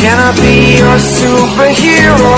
Can I be your superhero?